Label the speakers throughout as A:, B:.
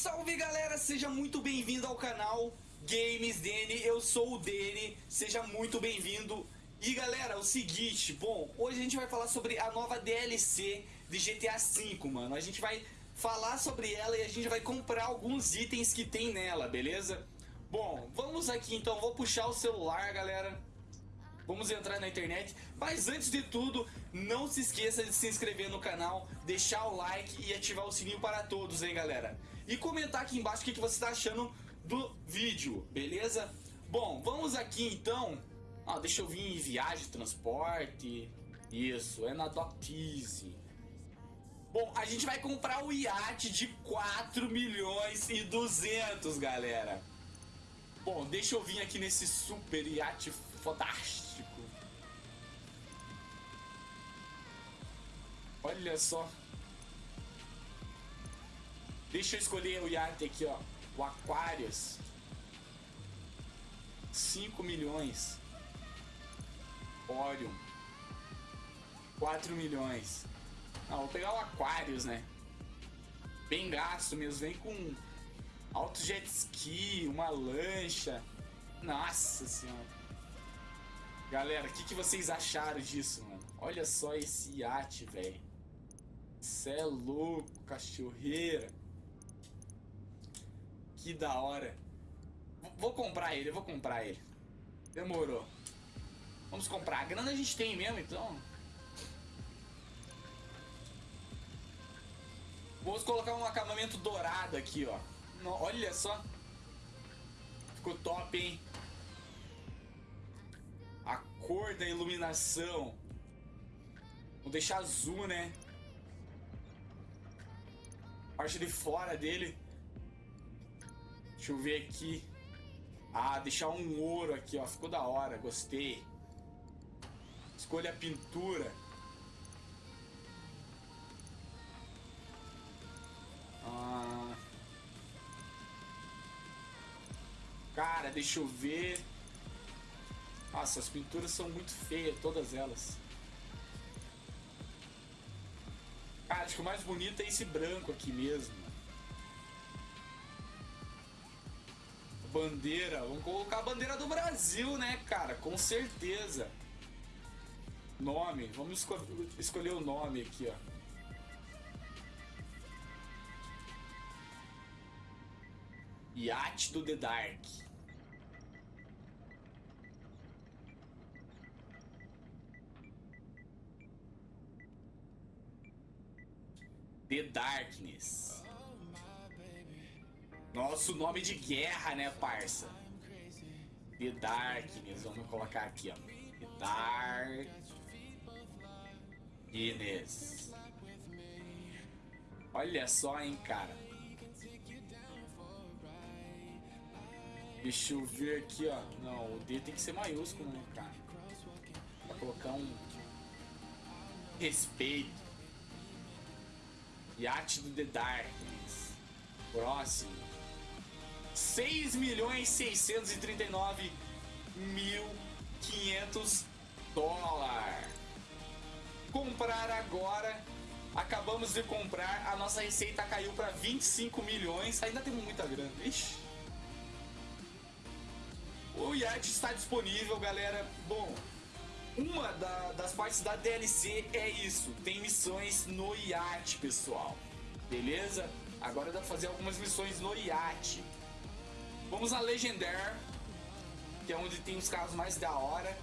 A: Salve galera, seja muito bem-vindo ao canal Games Dene, eu sou o Dene, seja muito bem-vindo. E galera, o seguinte, bom, hoje a gente vai falar sobre a nova DLC de GTA V, mano. A gente vai falar sobre ela e a gente vai comprar alguns itens que tem nela, beleza? Bom, vamos aqui então, vou puxar o celular, galera. Vamos entrar na internet, mas antes de tudo, não se esqueça de se inscrever no canal, deixar o like e ativar o sininho para todos, hein galera? E comentar aqui embaixo o que, você está achando do vídeo, beleza? Bom, vamos aqui então, ah, deixa eu vir em viagem, transporte, isso, é na Doctease. Bom, a gente vai comprar o iate de 4 milhões e 200, galera. Bom, deixa eu vir aqui nesse super iate fantástico. Olha só. Deixa eu escolher o iate aqui, ó. O Aquarius. 5 milhões. Orion. 4 milhões. Ah, vou pegar o Aquarius, né? Bem gasto mesmo. Vem com alto jet ski, uma lancha. Nossa senhora. Galera, o que, que vocês acharam disso, mano? Olha só esse iate, velho. Cê é louco, cachorreira. Que da hora. Vou comprar ele, vou comprar ele. Demorou. Vamos comprar. A grana a gente tem mesmo, então. Vamos colocar um acabamento dourado aqui, ó. Olha só. Ficou top, hein? A cor da iluminação. Vou deixar azul, né? parte de fora dele. Deixa eu ver aqui. Ah, deixar um ouro aqui, ó. Ficou da hora, gostei. Escolha a pintura. Ah. Cara, deixa eu ver. Nossa, as pinturas são muito feias, todas elas. Cara, acho que o mais bonito é esse branco aqui mesmo. Bandeira. Vamos colocar a bandeira do Brasil, né, cara? Com certeza. Nome. Vamos esco escolher o nome aqui, ó. Yacht do The Dark. The Darkness. Nosso nome de guerra, né, parça? The Darkness. Vamos colocar aqui, ó. The Darkness. Olha só, hein, cara. Deixa eu ver aqui, ó. Não, o D tem que ser maiúsculo, né, cara? Pra colocar um respeito. Yacht do The Darkness. Próximo. 6 milhões 639 mil 500 dólares. Comprar agora. Acabamos de comprar, a nossa receita caiu para 25 milhões. Ainda temos muita grana. Ixi. O iate está disponível, galera. Bom, uma da, das partes da DLC é isso, tem missões no iate, pessoal. Beleza? Agora dá pra fazer algumas missões no iate. Vamos a Legendary, que é onde tem os carros mais da hora.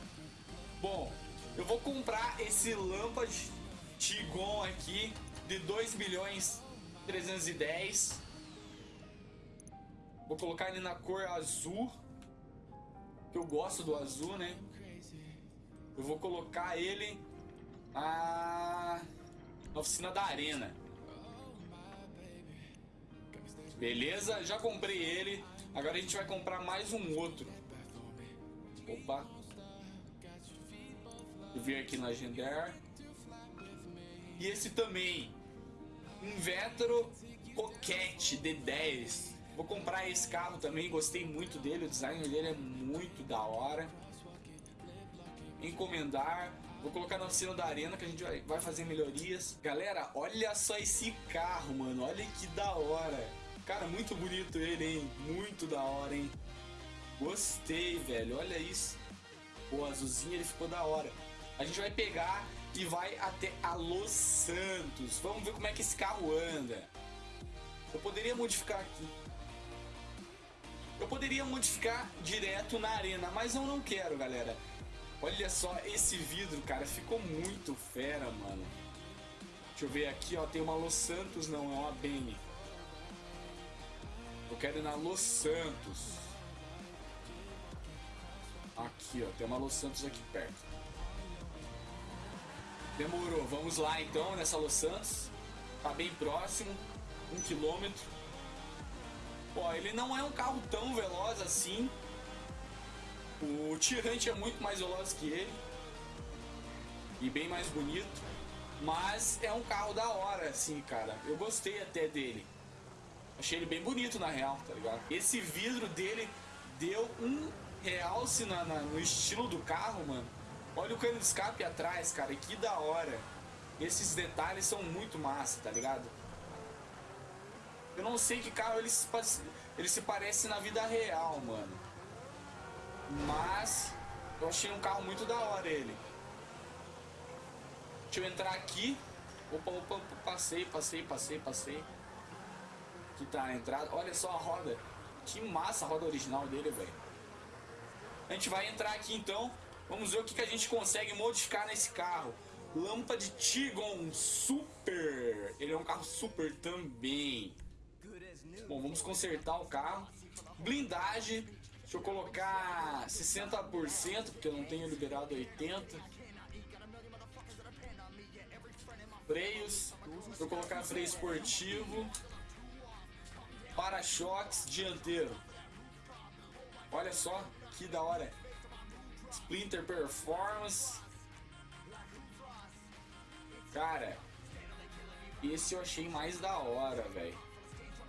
A: Bom, eu vou comprar esse Lampard Tigon aqui de 2 milhões 310. Vou colocar ele na cor azul, que eu gosto do azul, né? Eu vou colocar ele na, na oficina da arena. Beleza? Já comprei ele. Agora a gente vai comprar mais um outro. Opa. Eu vi aqui na Gender. E esse também. Um Vetro Coquette D10. Vou comprar esse carro também. Gostei muito dele. O design dele é muito da hora encomendar. Vou colocar na oficina da arena que a gente vai fazer melhorias. Galera, olha só esse carro, mano. Olha que da hora. Cara, muito bonito ele, hein? Muito da hora, hein? Gostei, velho. Olha isso. O azulzinho ele ficou da hora. A gente vai pegar e vai até a Los Santos. Vamos ver como é que esse carro anda. Eu poderia modificar aqui. Eu poderia modificar direto na arena, mas eu não quero, galera. Olha só esse vidro, cara. Ficou muito fera, mano. Deixa eu ver aqui, ó. Tem uma Los Santos, não. É uma Bene. Eu quero ir na Los Santos. Aqui, ó. Tem uma Los Santos aqui perto. Demorou. Vamos lá, então, nessa Los Santos. Tá bem próximo. Um quilômetro. Ó, ele não é um carro tão veloz assim. O Tirante é muito mais veloz que ele. E bem mais bonito. Mas é um carro da hora, assim, cara. Eu gostei até dele. Achei ele bem bonito, na real, tá ligado? Esse vidro dele deu um realce na, na, no estilo do carro, mano. Olha o cano de escape atrás, cara. Que da hora. Esses detalhes são muito massa, tá ligado? Eu não sei que carro ele se, ele se parece na vida real, mano. Mas eu achei um carro muito da hora ele. Deixa eu entrar aqui. Opa, opa, passei, passei, passei, passei. Aqui tá a entrada. Olha só a roda. Que massa a roda original dele, velho. A gente vai entrar aqui então. Vamos ver o que, que a gente consegue modificar nesse carro. Lâmpada de Tigon Super. Ele é um carro super também. Bom, vamos consertar o carro. Blindagem. Deixa eu colocar 60%, porque eu não tenho liberado 80%. Freios. Eu colocar freio esportivo. Para-choques dianteiro. Olha só que da hora. Splinter Performance. Cara, esse eu achei mais da hora, velho.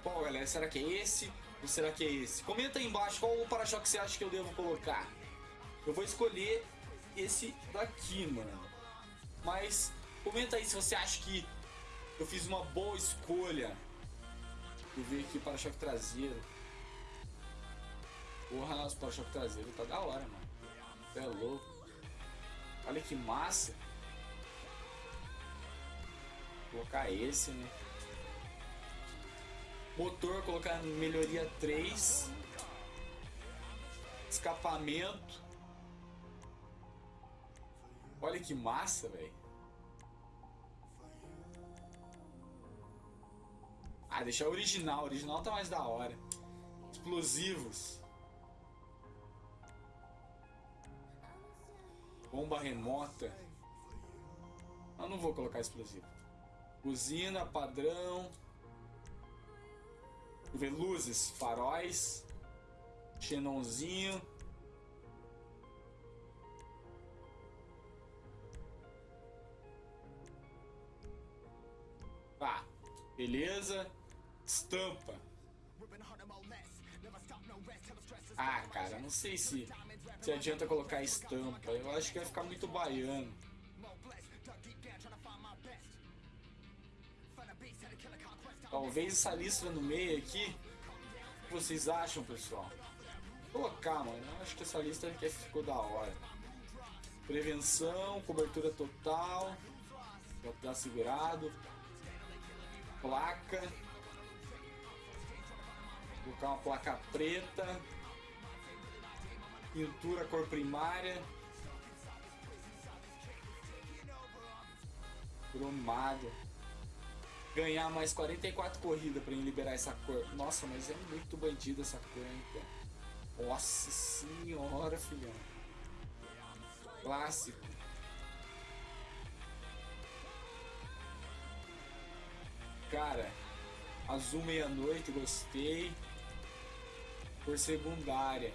A: Qual, galera? Será que é esse? Ou será que é esse? Comenta aí embaixo qual o para-choque você acha que eu devo colocar. Eu vou escolher esse daqui, mano. Mas comenta aí se você acha que eu fiz uma boa escolha. Ver aqui para-choque traseiro. Porra, nosso para-choque traseiro tá da hora, mano. É louco. Olha que massa. Vou colocar esse, né? Motor, colocar melhoria 3. Escapamento. Olha que massa, velho. Ah, deixar original. Original tá mais da hora. Explosivos. Bomba remota. Eu não vou colocar explosivo. Usina, padrão ver luzes, faróis, xenonzinho. Tá, beleza. Estampa. Ah, cara, não sei se, se adianta colocar estampa. Eu acho que vai ficar muito baiano. Talvez essa lista no meio aqui. O que vocês acham, pessoal? Vou colocar, mano. Eu acho que essa lista aqui ficou da hora. Prevenção, cobertura total. Já tá segurado. Placa. Colocar uma placa preta. Pintura cor primária. Cromado ganhar mais 44 corridas pra liberar essa cor. Nossa, mas é muito bandido essa cor, hein, cara. Nossa senhora, filhão. Clássico. Cara, azul meia-noite, gostei. Por secundária.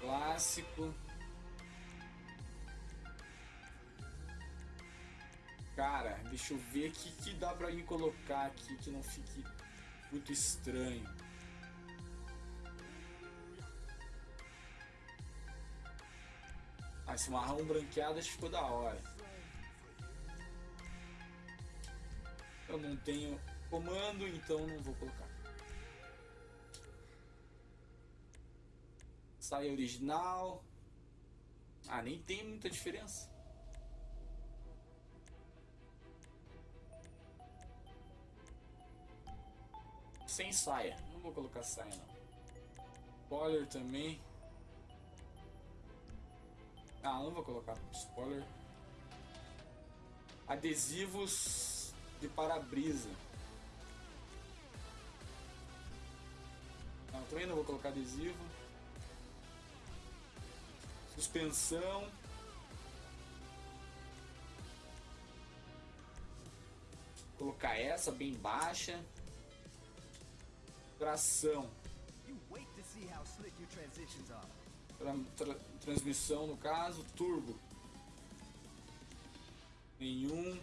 A: Clássico. Cara, deixa eu ver que, que dá pra me colocar aqui que não fique muito estranho. Ah, esse marrom branqueado acho que ficou da hora. Eu não tenho comando, então não vou colocar. Saia original. Ah, nem tem muita diferença. Sem saia. Não vou colocar saia não. Spoiler também. Ah, não vou colocar spoiler. Adesivos de para-brisa. Não, também não vou colocar adesivo. Suspensão. Colocar essa bem baixa. Tração. Tra tra transmissão no caso, turbo. Nenhum.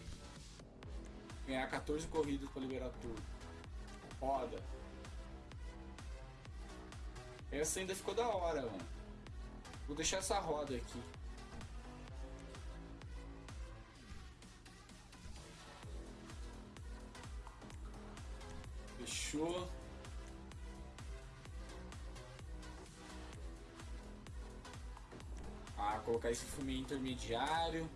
A: Ganhar 14 corridas para liberar turbo. Roda. Essa ainda ficou da hora, mano. Vou deixar essa roda aqui. Fechou. Ah, colocar esse fume intermediário.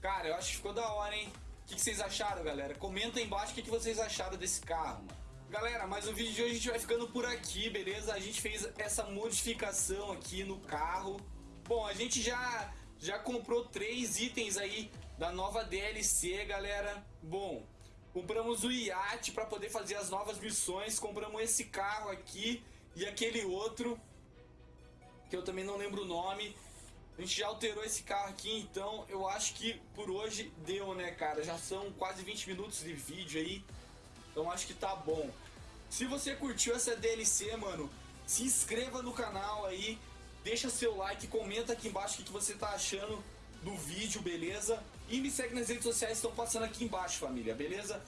A: Cara, eu acho que ficou da hora, hein? O que, que vocês acharam, galera? Comenta aí embaixo o que, que vocês acharam desse carro, mano. Galera, mas o vídeo de hoje a gente vai ficando por aqui, beleza? A gente fez essa modificação aqui no carro. Bom, a gente já, já comprou três itens aí da nova DLC, galera. Bom, compramos o iate para poder fazer as novas missões. Compramos esse carro aqui e aquele outro que eu também não lembro o nome. A gente já alterou esse carro aqui, então eu acho que por hoje deu, né, cara? Já são quase 20 minutos de vídeo aí, então acho que tá bom. Se você curtiu essa DLC, mano, se inscreva no canal aí, deixa seu like, comenta aqui embaixo o que, você tá achando do vídeo, beleza? E me segue nas redes sociais, estão passando aqui embaixo, família, beleza?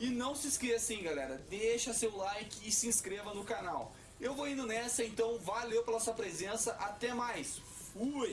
A: E não se esqueça, hein, galera, deixa seu like e se inscreva no canal. Eu vou indo nessa, então valeu pela sua presença, até mais, fui!